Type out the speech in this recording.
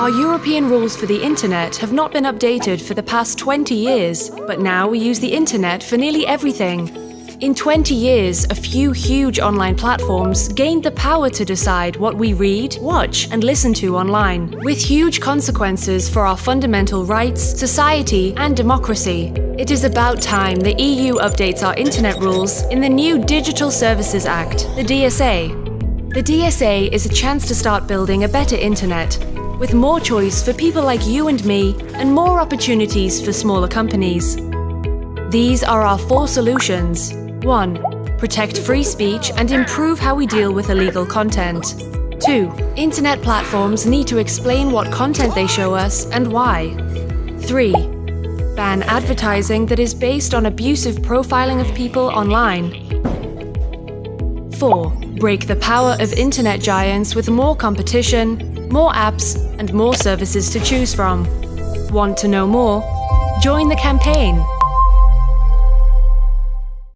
Our European rules for the internet have not been updated for the past 20 years, but now we use the internet for nearly everything. In 20 years, a few huge online platforms gained the power to decide what we read, watch, and listen to online, with huge consequences for our fundamental rights, society, and democracy. It is about time the EU updates our internet rules in the new Digital Services Act, the DSA. The DSA is a chance to start building a better internet, with more choice for people like you and me, and more opportunities for smaller companies. These are our four solutions. 1. Protect free speech and improve how we deal with illegal content. 2. Internet platforms need to explain what content they show us and why. 3. Ban advertising that is based on abusive profiling of people online. 4. Break the power of internet giants with more competition, more apps, and more services to choose from. Want to know more? Join the campaign